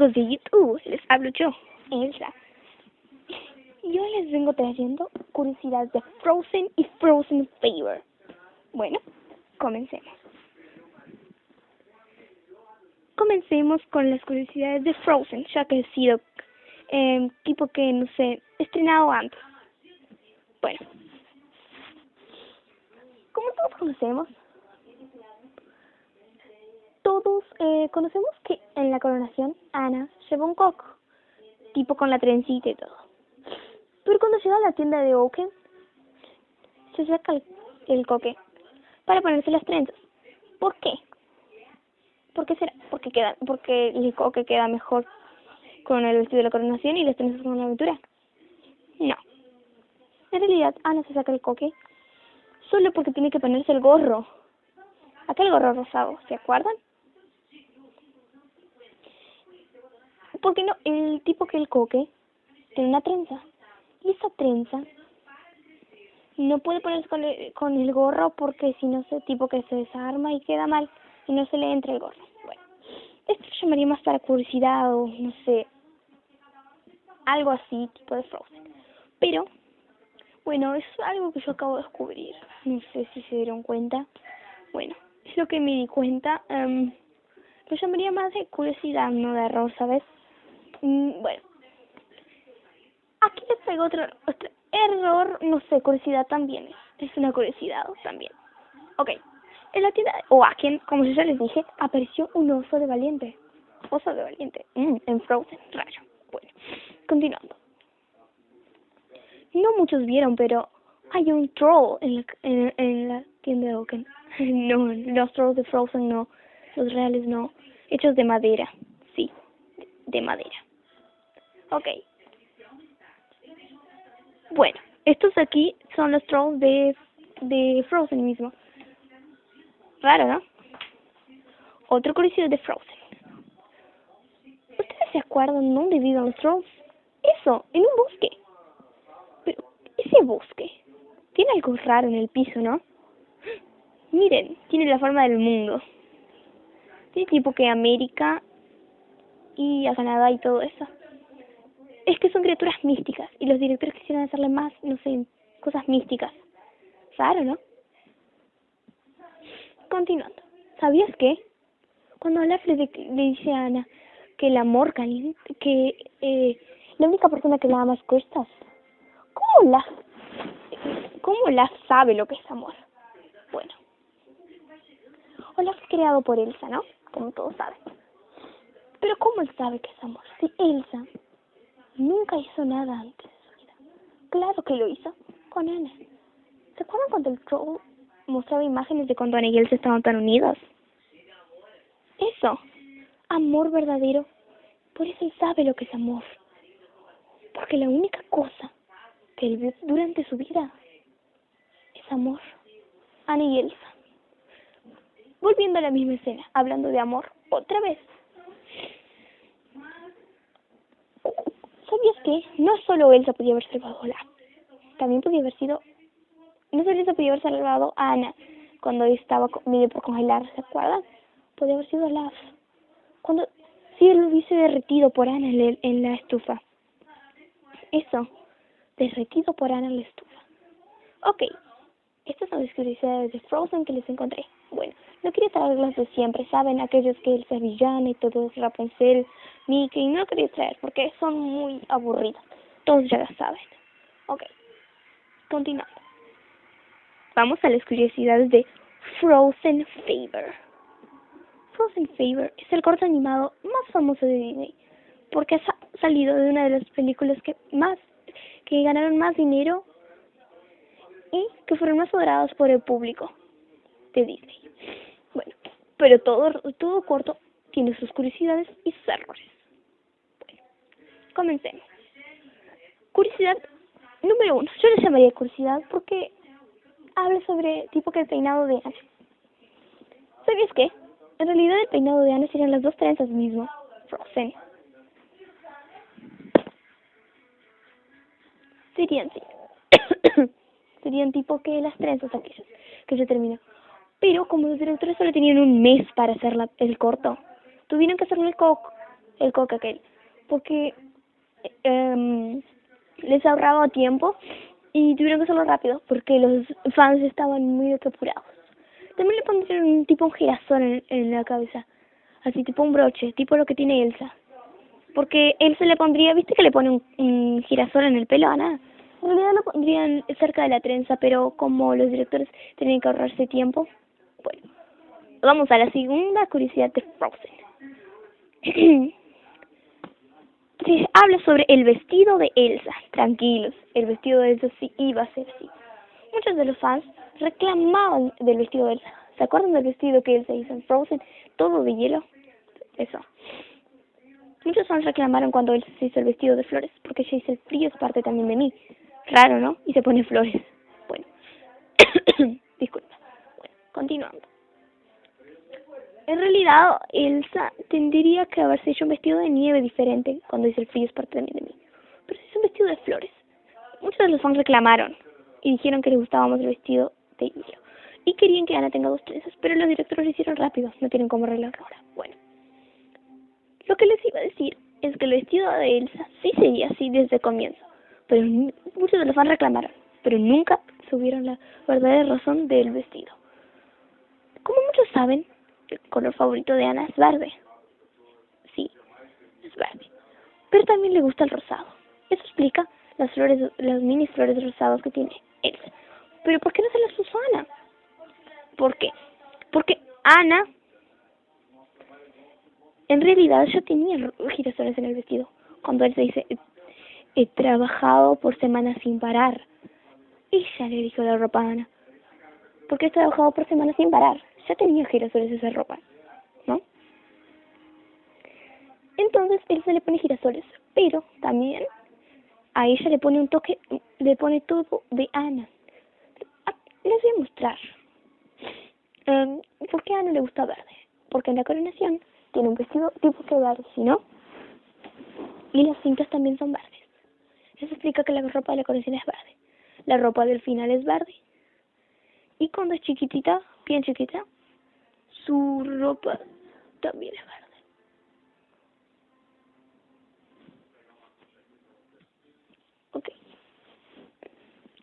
amigos de YouTube? Les hablo yo, Elsa. Yo les vengo trayendo curiosidades de Frozen y Frozen Favor. Bueno, comencemos. Comencemos con las curiosidades de Frozen, ya que ha sido eh, tipo que, no sé, estrenado antes. Bueno, como todos conocemos, todos eh, conocemos que en la coronación Ana lleva un coco, tipo con la trencita y todo. Pero cuando llega a la tienda de Oaken, se saca el, coque para ponerse las trenzas. ¿Por qué? ¿Por qué será? Porque queda, porque el coque queda mejor con el vestido de la coronación y las trenzas con la aventura. No. En realidad, Ana se saca el coque solo porque tiene que ponerse el gorro. Aquel gorro rosado, ¿se acuerdan? Porque no, el tipo que el coque tiene una trenza. Y esa trenza no puede ponerse con el, con el gorro porque si no se tipo que se desarma y queda mal y no se le entra el gorro. Bueno, esto llamaría más para curiosidad o no sé, algo así, tipo de Frozen. Pero, bueno, es algo que yo acabo de descubrir. No sé si se dieron cuenta. Bueno, es lo que me di cuenta. Um, lo llamaría más de curiosidad, no de error, ¿sabes? Mm, bueno, aquí les traigo otro, otro error, no sé, curiosidad también es, una curiosidad también. Ok, en la tienda de Oaken, como ya les dije, apareció un oso de valiente. Oso de valiente, mm, en Frozen, rayo. Bueno, continuando. No muchos vieron, pero hay un troll en la, en, en la tienda de Oaken. no, los trolls de Frozen no, los reales no, hechos de madera, sí, de madera. Ok. Bueno, estos aquí son los trolls de, de Frozen mismo. Raro, ¿no? Otro curiosidad de Frozen. ¿Ustedes se acuerdan dónde viven los trolls? Eso, en un bosque. Pero, ese bosque tiene algo raro en el piso, ¿no? Miren, tiene la forma del mundo. Tiene tipo que América y a Canadá y todo eso es que son criaturas místicas y los directores quisieron hacerle más, no sé, cosas místicas. Raro, ¿no? Continuando. ¿Sabías qué? Cuando Olaf le, dice a Ana que el amor caliente, que eh, la única persona que la ama es Costas, ¿cómo Olaf, cómo Olaf sabe lo que es amor? Bueno, Olaf es creado por Elsa, ¿no? Como todos saben. Pero ¿cómo él sabe que es amor? Si Elsa Nunca hizo nada antes de su vida. Claro que lo hizo con Ana. ¿Se acuerdan cuando el troll mostraba imágenes de cuando Ana y él se estaban tan unidos? Eso, amor verdadero. Por eso él sabe lo que es amor. Porque la única cosa que él vio durante su vida es amor. Ana y Elsa. Volviendo a la misma escena, hablando de amor, otra vez. ¿Sabías que no solo Elsa podía haber salvado a Olaf? También podía haber sido... No solo Elsa podía haber salvado a Ana cuando estaba medio por congelar, ¿se acuerdan? Podía haber sido Olaf. Cuando... Si él lo hubiese derretido por Ana en la estufa. Eso. Derretido por Ana en la estufa. Ok. Estas son las curiosidades de Frozen que les encontré. Bueno, no quería traerlas de siempre, ¿saben? Aquellos que Elsa villana y todo es Rapunzel, Mickey, no quería traer porque son muy aburridos. Todos ya lo saben. Ok, continuando. Vamos a las curiosidades de Frozen Favor. Frozen Favor es el corto animado más famoso de Disney porque ha salido de una de las películas que más que ganaron más dinero y que fueron más adorados por el público de Disney. Pero todo, todo corto tiene sus curiosidades y sus errores. Bueno, comencemos. Curiosidad número uno. Yo le llamaría curiosidad porque habla sobre tipo que el peinado de Ana. ¿Sabías qué? En realidad el peinado de Ana serían las dos trenzas mismo. Frozen. Serían, sí. serían tipo que las trenzas aquellas que se terminó. Pero como los directores solo tenían un mes para hacer la, el corto, tuvieron que hacerlo el, co el coque aquel, porque eh, les ahorraba tiempo y tuvieron que hacerlo rápido porque los fans estaban muy apurados. También le pondrían un tipo un girasol en, en la cabeza, así tipo un broche, tipo lo que tiene Elsa. Porque Elsa le pondría, viste que le pone un, un girasol en el pelo a Ana. En realidad lo pondrían cerca de la trenza, pero como los directores tenían que ahorrarse tiempo, bueno. Vamos a la segunda curiosidad de Frozen. Se habla sobre el vestido de Elsa. Tranquilos, el vestido de Elsa sí iba a ser así. Muchos de los fans reclamaban del vestido de Elsa. ¿Se acuerdan del vestido que Elsa hizo en Frozen? Todo de hielo. Eso. Muchos fans reclamaron cuando Elsa se hizo el vestido de flores, porque ella dice el frío es parte también de mí. Raro, ¿no? Y se pone flores. Bueno. Continuando. En realidad, Elsa tendría que haberse hecho un vestido de nieve diferente cuando dice el frío es parte de mí. Pero se hizo un vestido de flores. Muchos de los fans reclamaron y dijeron que les gustaba más el vestido de hielo. Y querían que Ana tenga dos trenzas, pero los directores lo hicieron rápido, no tienen cómo arreglarlo ahora. Bueno, lo que les iba a decir es que el vestido de Elsa sí seguía así desde el comienzo, pero muchos de los fans reclamaron, pero nunca subieron la verdadera razón del vestido. Como muchos saben, el color favorito de Ana es verde. Sí, es verde. Pero también le gusta el rosado. Eso explica las flores, las mini flores rosadas que tiene Elsa. Pero ¿por qué no se las puso Ana? ¿Por qué? Porque Ana en realidad ya tenía girasoles en el vestido. Cuando él se dice, he, trabajado por semanas sin parar. Ella le dijo la ropa a Ana. Porque he trabajado por semanas sin parar. Ya tenía girasoles esa ropa. ¿No? Entonces él se le pone girasoles. Pero también a ella le pone un toque, le pone todo de Ana. Ah, les voy a mostrar. Um, ¿Por qué Ana le gusta verde? Porque en la coronación tiene un vestido tipo que verde, ¿sí no? Y las cintas también son verdes. Eso explica que la ropa de la coronación es verde. La ropa del final es verde. Y cuando es chiquitita, bien chiquita, su ropa también es verde. Ok.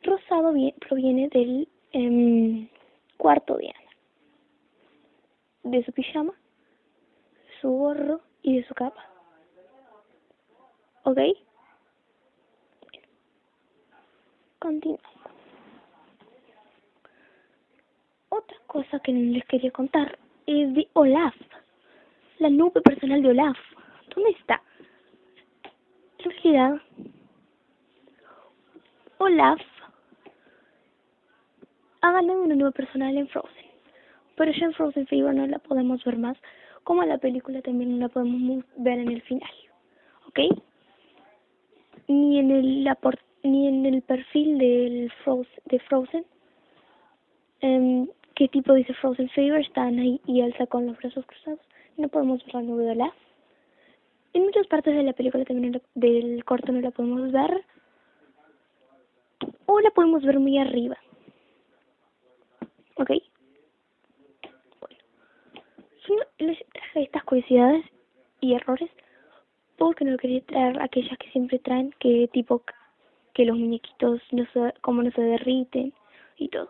Rosado proviene del eh, cuarto de Ana. De su pijama su gorro y de su capa. ¿Ok? Continuamos. Otra cosa que les quería contar es de Olaf. La nube personal de Olaf. ¿Dónde está? En realidad, Olaf ha ganado una nube personal en Frozen. Pero ya en Frozen Fever no la podemos ver más como la película también la podemos ver en el final, ¿ok? Ni en el la ni en el perfil del Frozen, de Frozen, eh, qué tipo dice Frozen Fever, están ahí y Elsa con los brazos cruzados, no podemos ver la nube de la. En muchas partes de la película también del corto no la podemos ver, o la podemos ver muy arriba, ¿ok? les traje estas curiosidades y errores porque no quería traer aquellas que siempre traen, que tipo que los muñequitos no se, como no se derriten y todo.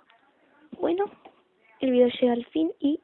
Bueno, el video llega al fin y